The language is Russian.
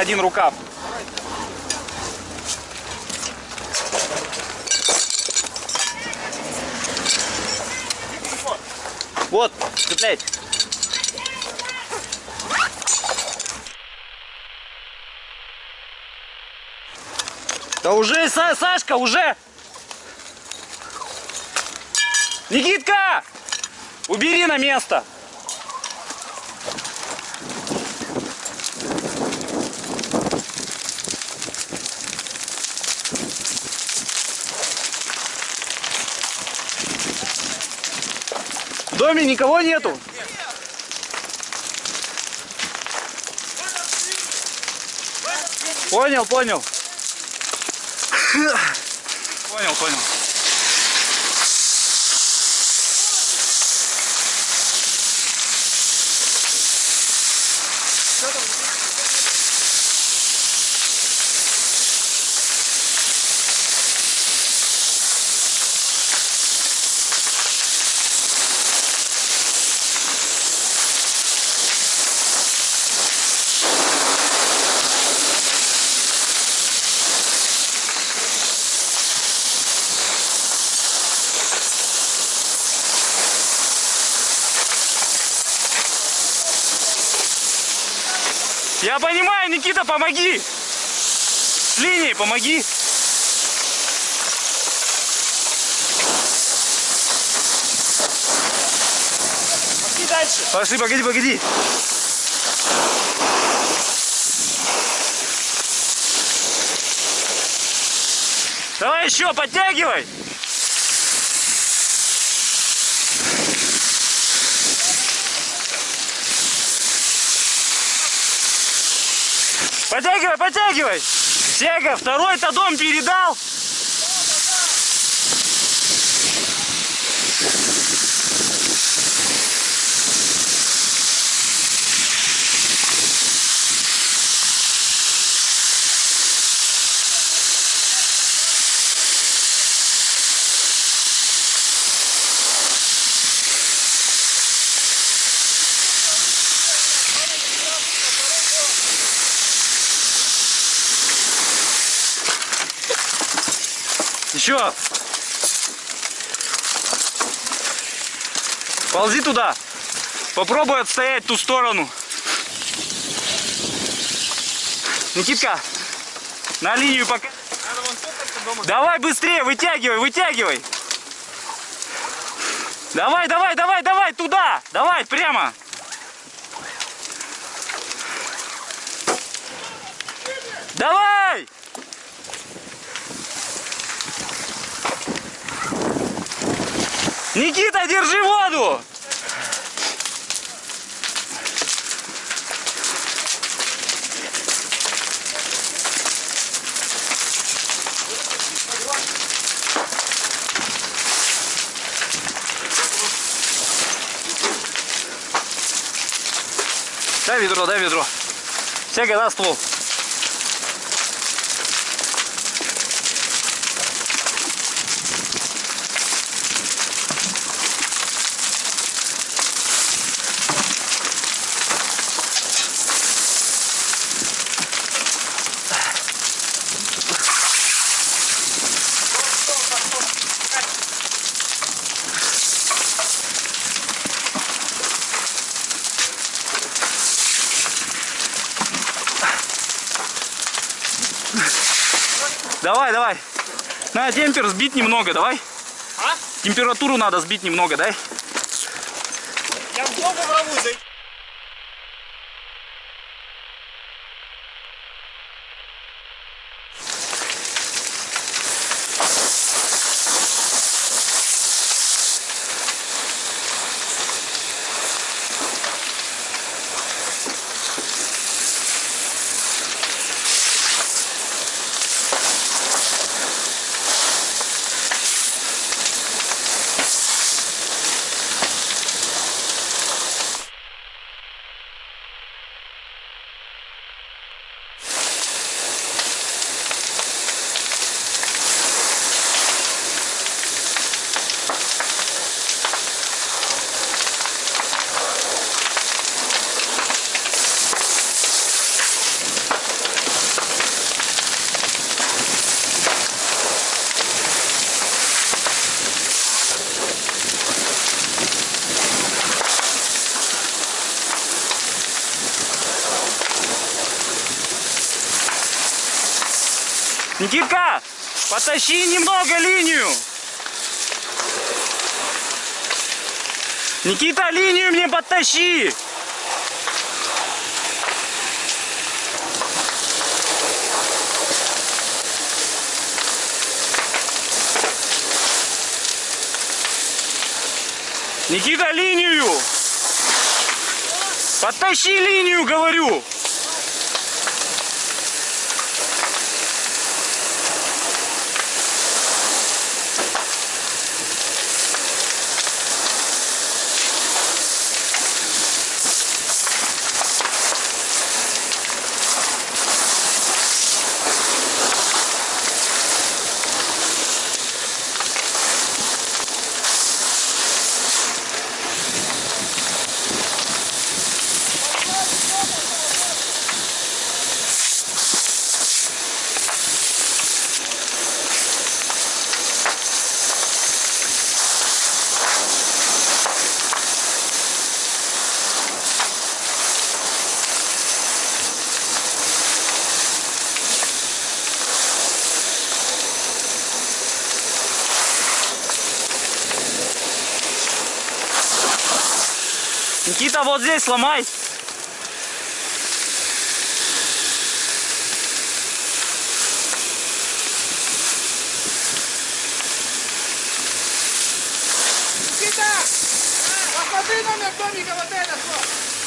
один рукав. Вот, цеплять. Да уже, Са Сашка, уже! Никитка! Убери на место! Доме никого нету? Понял, понял. Понял, понял. Я понимаю, Никита, помоги! С линией помоги! Пошли дальше. Пошли, погоди, погоди. Давай еще, подтягивай. Подтягивай, подтягивай. Сега, второй-то дом передал. Еще. Ползи туда. Попробуй отстоять ту сторону. Никитка, на линию пока. Давай быстрее, вытягивай, вытягивай. Давай, давай, давай, давай, туда. Давай, прямо. Давай! Никита, держи воду! Дай ведро, дай ведро. Сяга на ствол. Давай, давай. На темпер сбить немного, давай. А? Температуру надо сбить немного, дай. Я в дом ворвусь. зайти. Никитка, потащи немного линию. Никита, линию мне подтащи. Никита, линию! Подтащи линию, говорю! Никита, вот здесь сломай. Никита! Посмотри номер домика вот это, что?